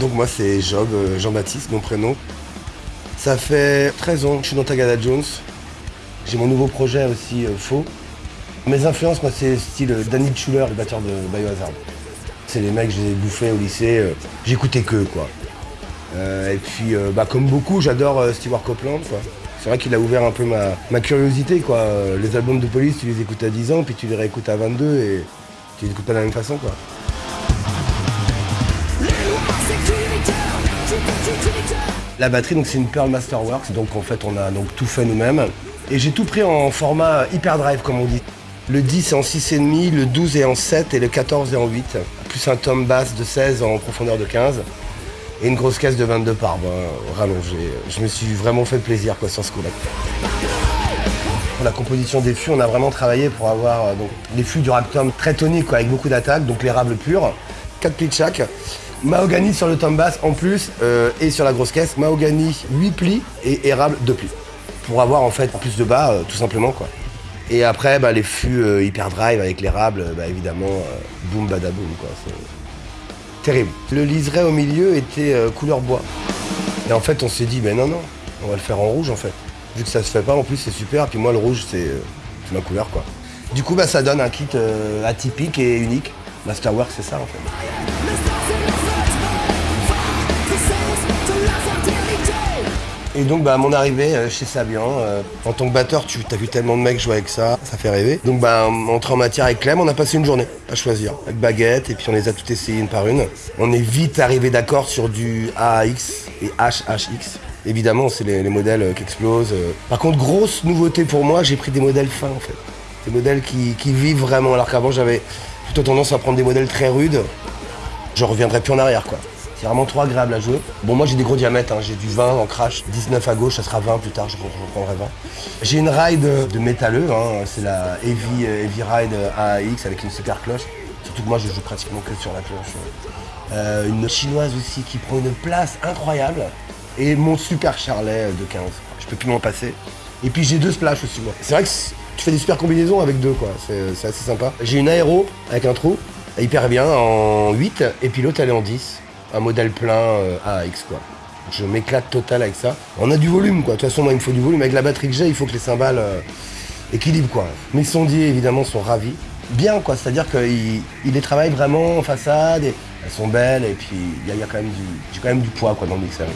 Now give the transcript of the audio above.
Donc moi c'est Job, euh, Jean-Baptiste, mon prénom. Ça fait 13 ans que je suis dans Tagada Jones. J'ai mon nouveau projet aussi, euh, Faux. Mes influences, moi c'est style euh, Danny Schuller, le batteur de Biohazard. C'est les mecs que j'ai bouffés au lycée, j'écoutais que quoi. Et puis bah, comme beaucoup, j'adore Stewart Copeland quoi. C'est vrai qu'il a ouvert un peu ma, curiosité quoi. Les albums de police, tu les écoutes à 10 ans, puis tu les réécoutes à 22 et tu les écoutes pas de la même façon quoi. La batterie, donc c'est une Pearl Masterworks, donc en fait on a donc tout fait nous-mêmes. Et j'ai tout pris en format hyperdrive comme on dit. Le 10 est en 6,5, le 12 est en 7 et le 14 est en 8. Plus un tome basse de 16 en profondeur de 15. Et une grosse caisse de 22 par rallongée. Je me suis vraiment fait plaisir quoi, sur ce coup-là. Pour la composition des fûts, on a vraiment travaillé pour avoir euh, donc, les fûts du Raptum très toniques avec beaucoup d'attaques, donc l'érable pur, 4 plis de chaque. Mahogany sur le tome basse en plus euh, et sur la grosse caisse, mahogany 8 plis et érable 2 plis. Pour avoir en fait plus de bas euh, tout simplement quoi. Et après bah, les fûts euh, hyper drive avec l'érable, euh, bah, évidemment boum badaboum quoi. C'est terrible. Le liseré au milieu était couleur bois. Et en fait on s'est dit mais non non, on va le faire en rouge en fait. Vu que ça se fait pas en plus c'est super, puis moi le rouge c'est ma couleur quoi. Du coup bah ça donne un kit atypique et unique. Masterwork c'est ça en fait. Et donc bah, à mon arrivée euh, chez Sabian, euh, en tant que batteur, tu as vu tellement de mecs jouer avec ça, ça fait rêver. Donc bah entré en matière avec Clem, on a passé une journée à choisir, avec baguette, et puis on les a toutes essayées une par une. On est vite arrivé d'accord sur du AAX et HHX. Évidemment, c'est les, les modèles euh, qui explosent. Par contre, grosse nouveauté pour moi, j'ai pris des modèles fins en fait. Des modèles qui vivent vraiment, alors qu'avant j'avais plutôt tendance à prendre des modèles très rudes. Je reviendrai plus en arrière quoi. C'est vraiment trop agréable à jouer. Bon, moi j'ai des gros diamètres, hein. j'ai du 20 en crash, 19 à gauche, ça sera 20 plus tard, je reprendrai 20. J'ai une ride de métalleux, hein. c'est la Heavy, euh, Heavy Ride AAX avec une super cloche. Surtout que moi je joue pratiquement que sur la cloche. Euh, une chinoise aussi qui prend une place incroyable. Et mon super charlet de 15. Je peux plus m'en passer. Et puis j'ai deux splash aussi moi. C'est vrai que tu fais des super combinaisons avec deux quoi, c'est assez sympa. J'ai une aéro avec un trou, hyper bien, en 8, et puis l'autre elle est en 10. Un modèle plein euh, AX quoi. Je m'éclate total avec ça. On a du volume quoi, de toute façon moi il me faut du volume. Avec la batterie que j'ai, il faut que les cymbales euh, équilibrent quoi. Mes sondiers évidemment sont ravis. Bien quoi, c'est-à-dire qu'ils ils les travaillent vraiment en façade, et elles sont belles, et puis il y, a- quand même du, quand même du poids quoi dans le mixeur.